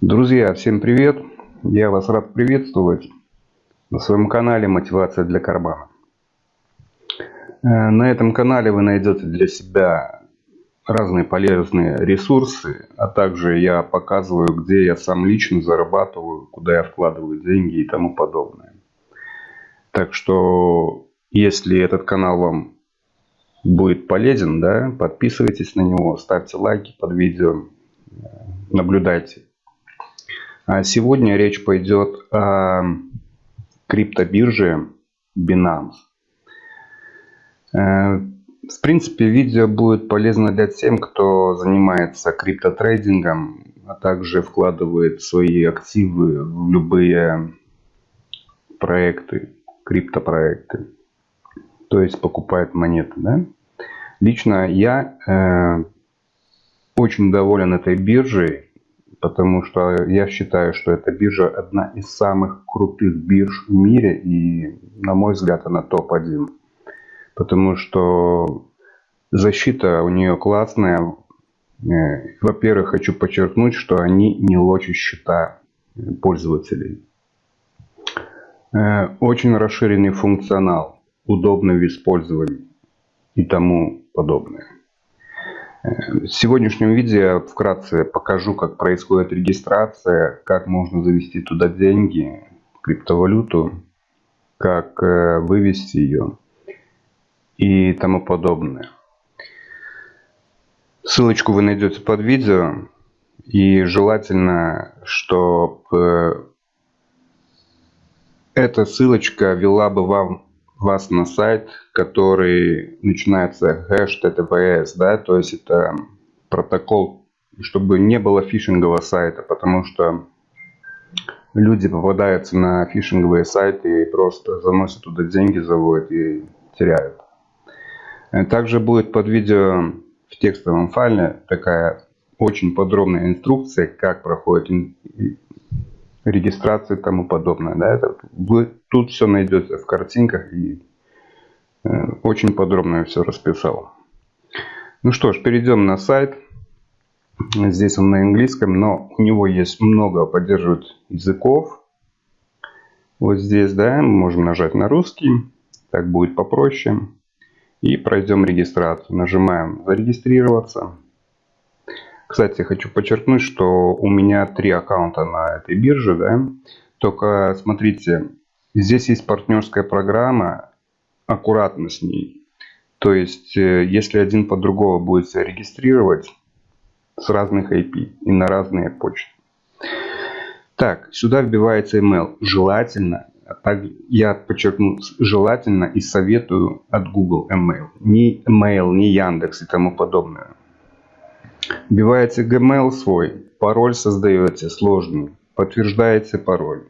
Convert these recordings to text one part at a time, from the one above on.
Друзья, всем привет! Я вас рад приветствовать на своем канале «Мотивация для кармана». Э, на этом канале вы найдете для себя разные полезные ресурсы, а также я показываю, где я сам лично зарабатываю, куда я вкладываю деньги и тому подобное. Так что, если этот канал вам будет полезен, да, подписывайтесь на него, ставьте лайки под видео, э, наблюдайте сегодня речь пойдет о криптобирже Binance. Э, в принципе, видео будет полезно для тем, кто занимается криптотрейдингом, а также вкладывает свои активы в любые проекты, криптопроекты. То есть покупает монеты. Да? Лично я э, очень доволен этой биржей потому что я считаю, что эта биржа одна из самых крутых бирж в мире, и, на мой взгляд, она топ-1. Потому что защита у нее классная. Э, во-первых, хочу подчеркнуть, что они не лочат счета пользователей. Э, очень расширенный функционал, удобный в использовании и тому подобное. В сегодняшнем видео вкратце покажу, как происходит регистрация, как можно завести туда деньги, криптовалюту, как э, вывести ее и тому подобное. Ссылочку вы найдете под видео. И желательно, чтобы эта ссылочка вела бы вам вас на сайт, который начинается HTTPS, да, то есть это протокол, чтобы не было фишингового сайта, потому что люди попадаются на фишинговые сайты и просто заносят туда деньги, заводят и теряют. Также будет под видео в текстовом файле такая очень подробная инструкция, как проходит регистрации и тому подобное. Да, это, вы тут все найдете в картинках и э, очень подробно я все расписал. Ну что ж, перейдем на сайт. Здесь он на английском, но у него есть много поддерживает языков. Вот здесь, да, мы можем нажать на русский. Так будет попроще. И пройдем регистрацию. Нажимаем зарегистрироваться. Кстати, хочу подчеркнуть, что у меня три аккаунта на этой бирже, да. Только смотрите, здесь есть партнерская программа, аккуратно с ней. То есть, э, если один по другому будет себя регистрировать с разных IP и на разные почты. Так, сюда вбивается email. Желательно, а так, я подчеркну, желательно и советую от Google email. Не email, не Яндекс и тому подобное. Вбиваете Gmail свой, пароль создаете сложный, подтверждаете пароль.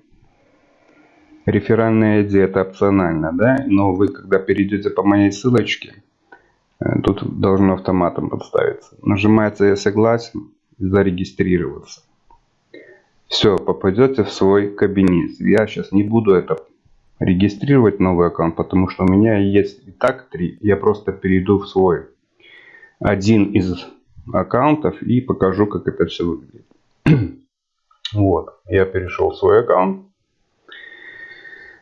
Реферальная ID это опционально, да, но вы когда перейдете по моей ссылочке, э, тут должно автоматом подставиться. Нажимаете «Я согласен», зарегистрироваться. Все, попадете в свой кабинет. Я сейчас не буду это регистрировать новый аккаунт, потому что у меня есть и так три. Я просто перейду в свой. Один из аккаунтов и покажу, как это все выглядит. вот, я перешел в свой аккаунт.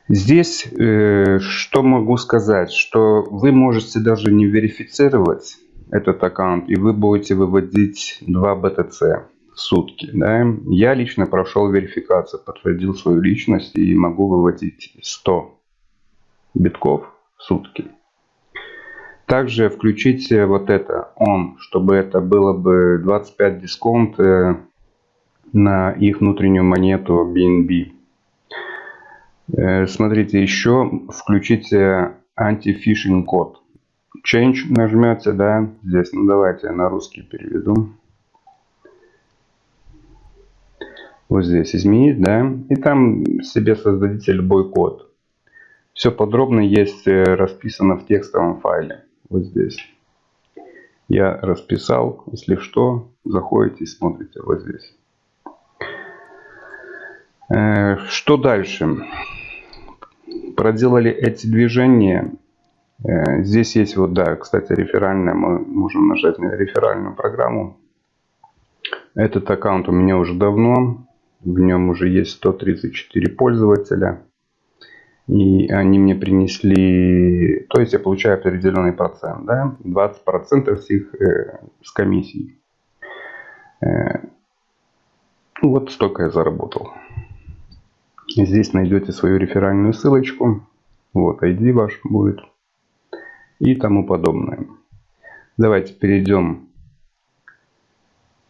Здесь э, что могу сказать, что вы можете даже не верифицировать этот аккаунт, и вы будете выводить 2 BTC в сутки. Да? Я лично прошел верификацию, подтвердил свою личность и могу выводить 100 битков в сутки. Также включите вот это on, чтобы это было бы 25 дисконт э, на их внутреннюю монету BNB. Э, смотрите, еще включите антифишинг код. Change нажмете, да, здесь, ну давайте я на русский переведу. Вот здесь изменить, да, и там себе создадите любой код. Все подробно есть э, расписано в текстовом файле вот здесь. Я расписал, если что, заходите и смотрите вот здесь. Э, что дальше? Проделали эти движения. Э, здесь есть вот, да, кстати, реферальная. Мы можем нажать на реферальную программу. Этот аккаунт у меня уже давно. В нем уже есть 134 пользователя. И они мне принесли... То есть я получаю определенный процент. Да? 20% с их э, с комиссией. Э, вот столько я заработал. Здесь найдете свою реферальную ссылочку. Вот ID ваш будет. И тому подобное. Давайте перейдем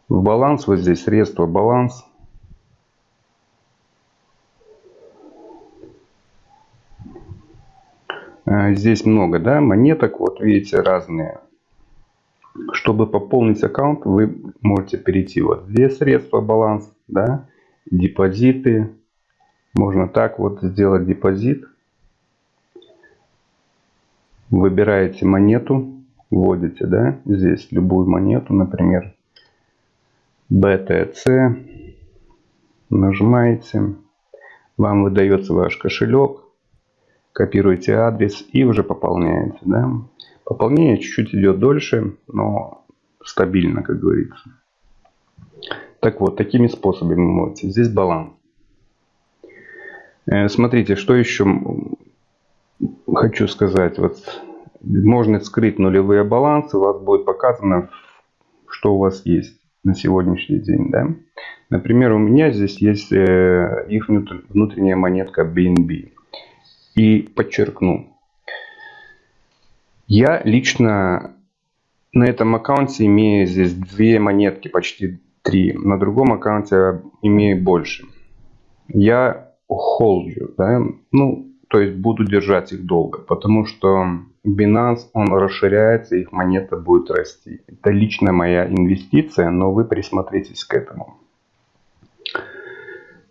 в баланс. Вот здесь средства баланс. Здесь много да, монеток. Вот видите разные. Чтобы пополнить аккаунт, вы можете перейти вот здесь средства баланс, да, депозиты. Можно так вот сделать депозит. Выбираете монету, вводите, да, здесь любую монету, например, BTC. Нажимаете. Вам выдается ваш кошелек. Копируете адрес и уже пополняете, да. Пополнение чуть-чуть идет дольше, но стабильно, как говорится. Так вот, такими способами можете. Здесь баланс. Э, смотрите, что еще хочу сказать. Вот можно скрыть нулевые балансы, у вас будет показано, что у вас есть на сегодняшний день. Да? Например, у меня здесь есть э, их внутренняя монетка BNB. И подчеркну, я лично на этом аккаунте имею здесь две монетки, почти три. На другом аккаунте имею больше. Я холджу, да, ну, то есть буду держать их долго, потому что Binance, он расширяется, их монета будет расти. Это лично моя инвестиция, но вы присмотритесь к этому.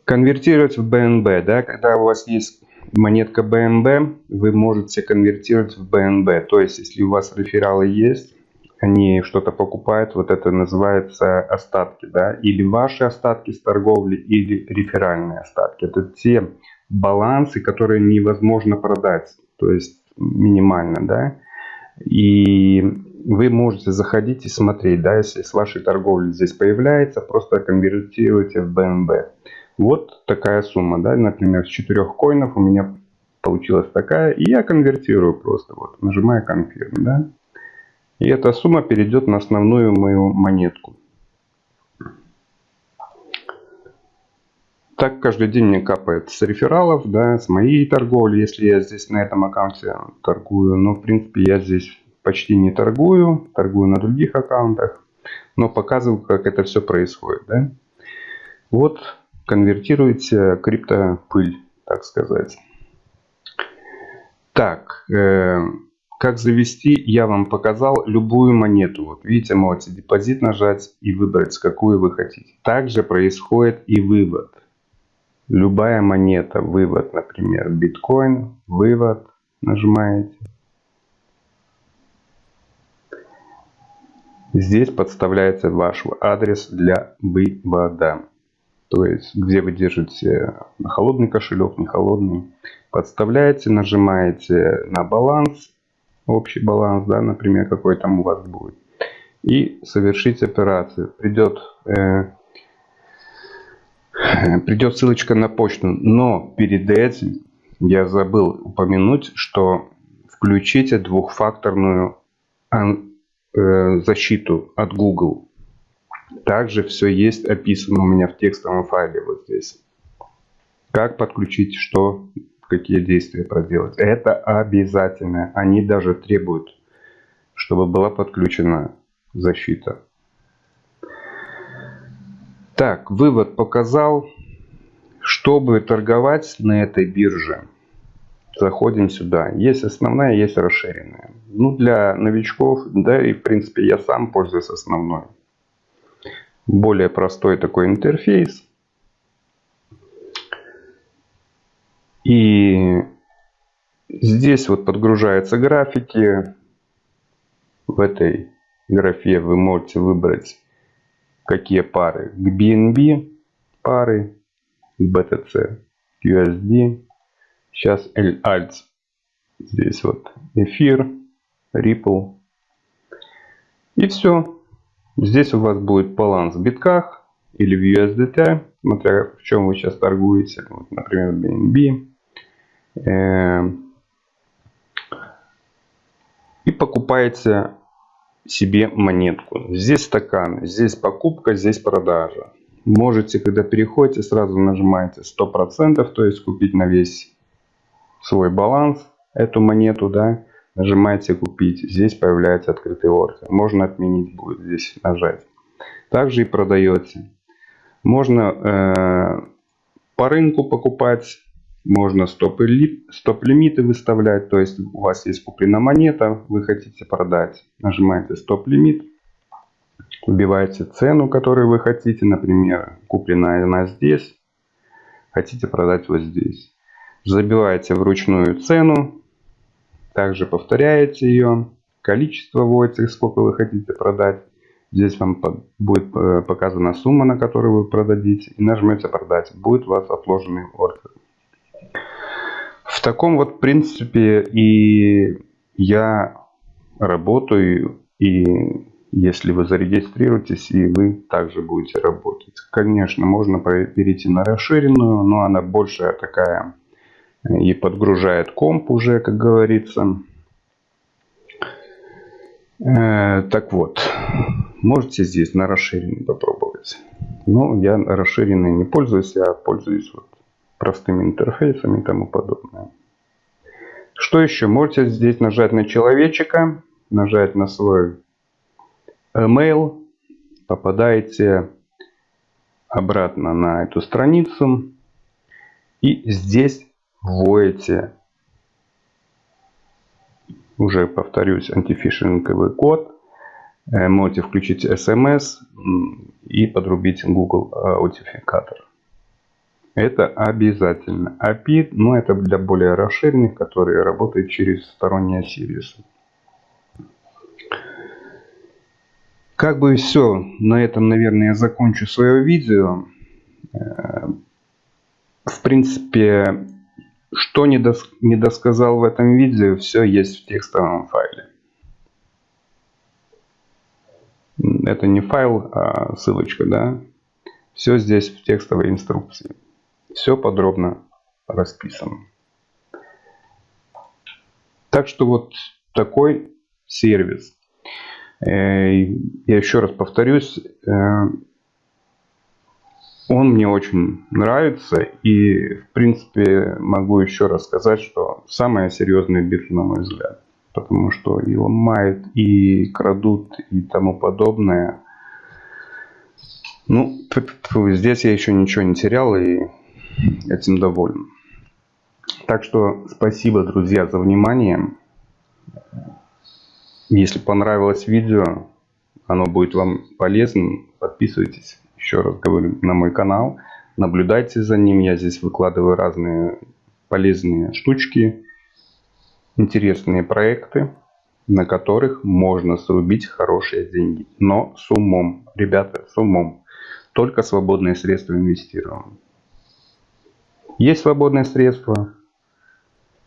Конвертировать в BNB, да, когда у вас есть монетка BNB вы можете конвертировать в BNB. То есть, если у вас рефералы есть, они что-то покупают, вот это называется остатки, да, или ваши остатки с торговли, или реферальные остатки. Это те балансы, которые невозможно продать, то есть минимально, да. И вы можете заходить и смотреть, да, если с вашей торговли здесь появляется, просто конвертируйте в BNB. Вот такая сумма, да, например, с 4 коинов у меня получилась такая, и я конвертирую просто, вот, нажимаю Confirm, да. И эта сумма перейдет на основную мою монетку. Так каждый день мне капает с рефералов, да, с моей торговли, если я здесь на этом аккаунте торгую. Но, в принципе, я здесь почти не торгую, торгую на других аккаунтах. Но показываю, как это все происходит, да. Вот конвертируете криптопыль, так сказать. Так, э, как завести, я вам показал любую монету. Вот видите, можете депозит нажать и выбрать, какую вы хотите. Также происходит и вывод. Любая монета, вывод, например, биткоин, вывод, нажимаете. Здесь подставляется ваш адрес для вывода. То есть, где вы держите холодный кошелек, не холодный. Подставляете, нажимаете на баланс, общий баланс, да, например, какой там у вас будет. И совершить операцию. Придет, э, придет ссылочка на почту. Но перед этим я забыл упомянуть, что включите двухфакторную э, защиту от Google. Также все есть описано у меня в текстовом файле вот здесь. Как подключить, что, какие действия проделать. Это обязательно. Они даже требуют, чтобы была подключена защита. Так, вывод показал. Чтобы торговать на этой бирже, заходим сюда. Есть основная, есть расширенная. Ну, для новичков, да и в принципе я сам пользуюсь основной более простой такой интерфейс. И здесь вот подгружаются графики. В этой графе вы можете выбрать, какие пары. К BNB пары, BTC, USD. Сейчас L-Alt. Здесь вот эфир, Ripple. И все. Здесь у вас будет баланс в битках или в USDT. смотря в чем вы сейчас торгуете. Вот, например, BNB. Э, и покупаете себе монетку. Здесь стакан, здесь покупка, здесь продажа. Можете, когда переходите, сразу нажимаете 100%, то есть купить на весь свой баланс эту монету, да, нажимаете купить. Здесь появляется открытый ордер. Можно отменить будет здесь нажать. Также и продаете. Можно э, по рынку покупать, можно стоп-лимиты выставлять. То есть у вас есть куплена монета, вы хотите продать. Нажимаете стоп-лимит. Вбиваете цену, которую вы хотите. Например, куплена она здесь. Хотите продать вот здесь. Забиваете вручную цену. Также повторяете ее. Количество вводите, сколько вы хотите продать. Здесь вам будет э, показана сумма, на которую вы продадите. И нажмете продать. Будет у вас отложенный ордер. В таком вот принципе и я работаю. И если вы зарегистрируетесь, и вы также будете работать. Конечно, можно перейти на расширенную, но она большая такая и подгружает комп уже, как говорится. Э, так вот, можете здесь на расширенный попробовать. Но я расширенный не пользуюсь, я пользуюсь вот простыми интерфейсами и тому подобное. Что еще? Можете здесь нажать на человечка, нажать на свой email, попадаете обратно на эту страницу и здесь вводите. Уже повторюсь антифишинговый код. Э, можете включить SMS и подрубить Google аутентификатор это обязательно. API но это для более расширенных которые работают через сторонние сервисы. Как бы все на этом наверное я закончу свое видео. Э, в принципе что не, дос не досказал в этом видео, все есть в текстовом файле. Это не файл, а ссылочка, да. Все здесь в текстовой инструкции. Все подробно расписано. Так что вот такой сервис. Э, я еще раз повторюсь, э, он мне очень нравится и в принципе могу еще раз сказать, что самая серьезная биржа на мой взгляд. Потому что и ломает, и крадут, и тому подобное. Ну, здесь я еще ничего не терял и этим доволен. Так что спасибо, друзья, за внимание. Если понравилось видео, оно будет вам полезным, подписывайтесь еще раз говорю, на мой канал. Наблюдайте за ним. Я здесь выкладываю разные полезные штучки, интересные проекты, на которых можно срубить хорошие деньги. Но с умом, ребята, с умом. Только свободные средства инвестируем. Есть свободные средства.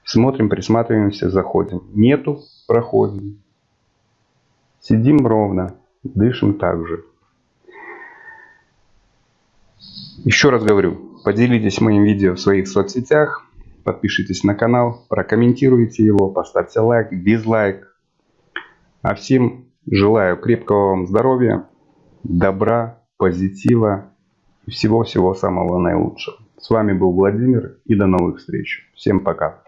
Смотрим, присматриваемся, заходим. Нету, проходим. Сидим ровно, дышим также. Еще раз говорю, поделитесь моим видео в своих соцсетях, подпишитесь на канал, прокомментируйте его, поставьте лайк, дизлайк. А всем желаю крепкого вам здоровья, добра, позитива и всего-всего самого наилучшего. С вами был Владимир и до новых встреч. Всем пока.